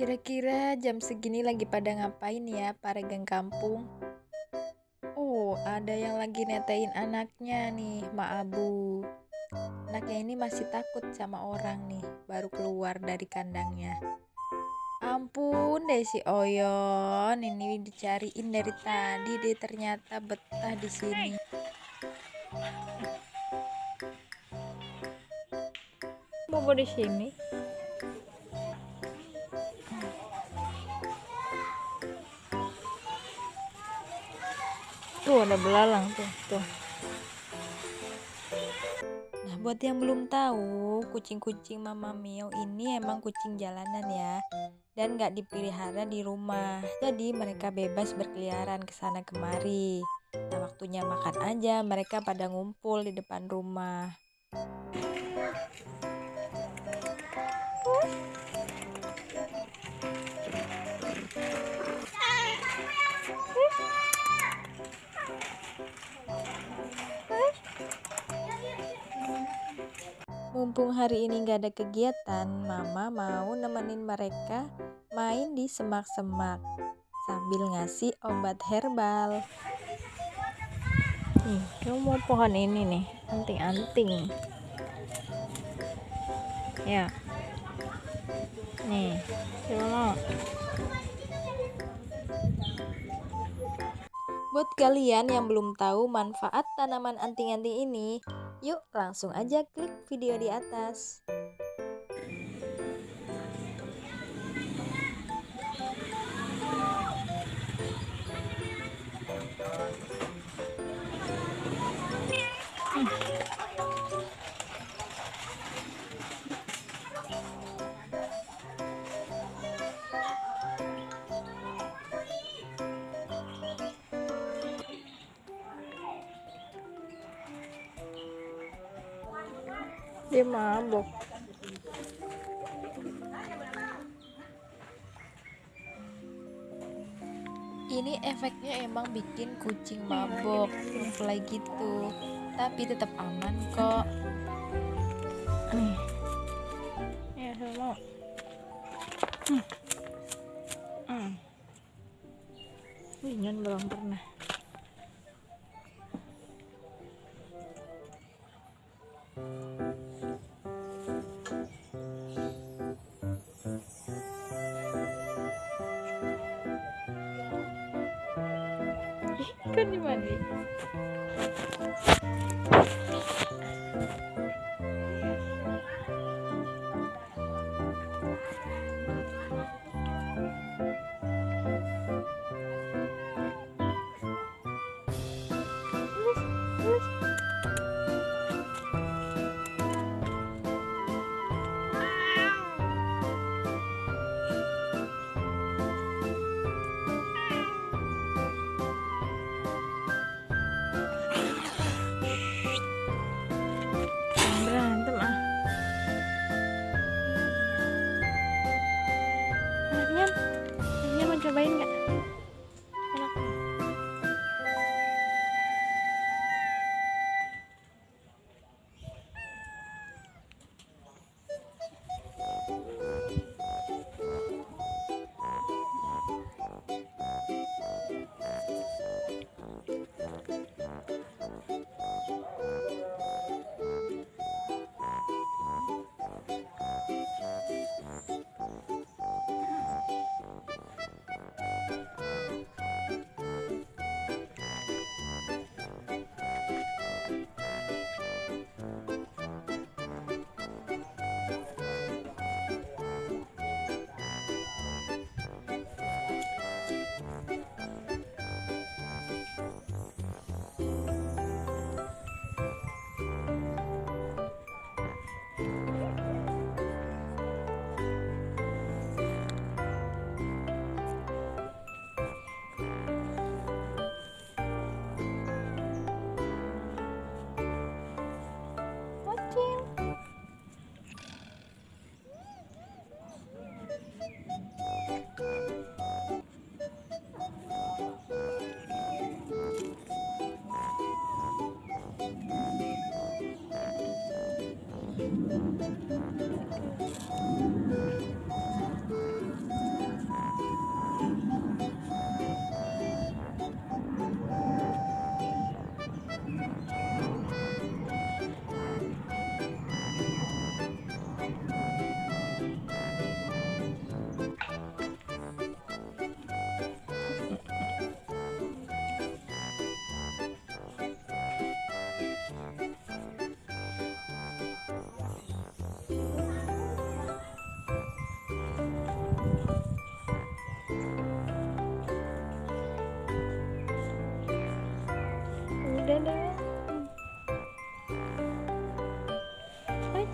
Kira-kira jam segini lagi pada ngapain ya para geng kampung? Oh, ada yang lagi netain anaknya nih, Ma Abu. Anaknya ini masih takut sama orang nih, baru keluar dari kandangnya. Ampun deh si Oyon, ini dicariin dari tadi deh ternyata betah di sini. Mau di sini? Tuh ada belalang tuh, tuh. Nah, buat yang belum tahu, kucing-kucing Mama Mio ini emang kucing jalanan ya. Dan gak dipelihara di rumah. Jadi mereka bebas berkeliaran ke sana kemari. Nah, waktunya makan aja, mereka pada ngumpul di depan rumah. Mumpung hari ini gak ada kegiatan, Mama mau nemenin mereka main di semak-semak sambil ngasih obat herbal. Nih, kamu mau pohon ini nih, anting-anting. Ya. Nih, coba mau. Buat kalian yang belum tahu manfaat tanaman anting-anting ini, yuk langsung aja klik video di atas. Dia mabok. Ini efeknya emang bikin kucing mabok mulai gitu. Tapi tetap aman kok. Nih. Ya sama hmm. hmm. Belum pernah करनी मान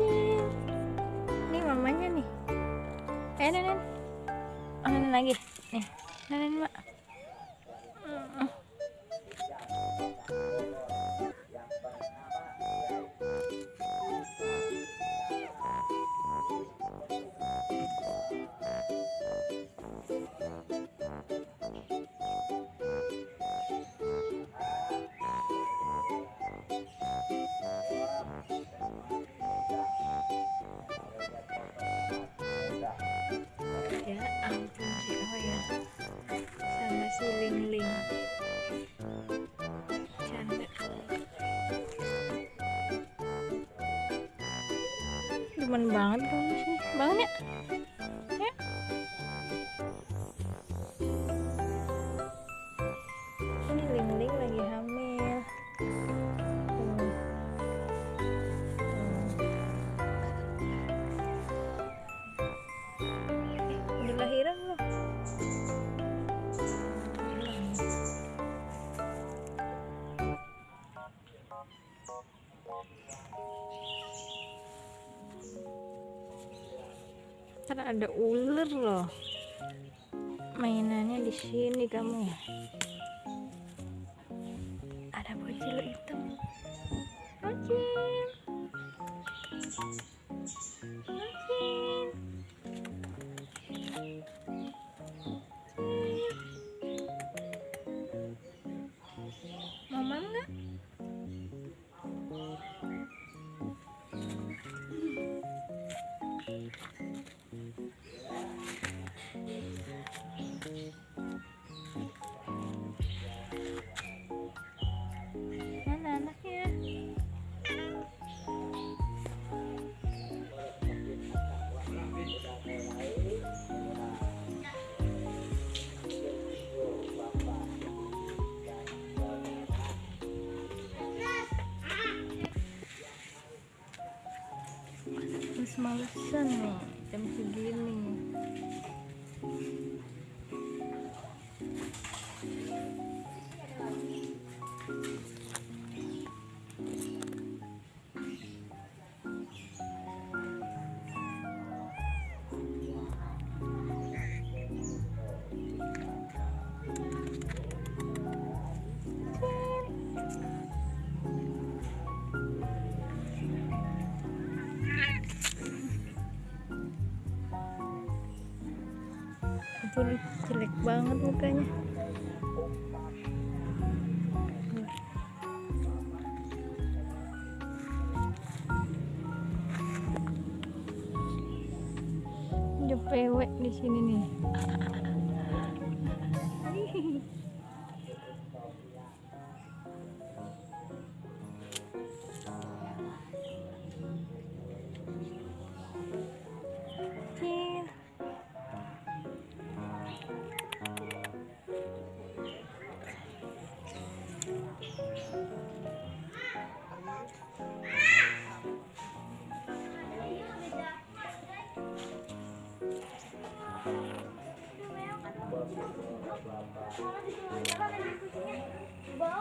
kecil ini mamanya nih. Eh nenen. Oh, nenen lagi. Nih. Nenen mak demen banget kamu sih bangun ya ya ntar ada ular loh. Mainannya di sini kamu. ya males-malesan nih jam segini banget mukanya. Ada pewek di sini nih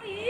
Bau Hmm.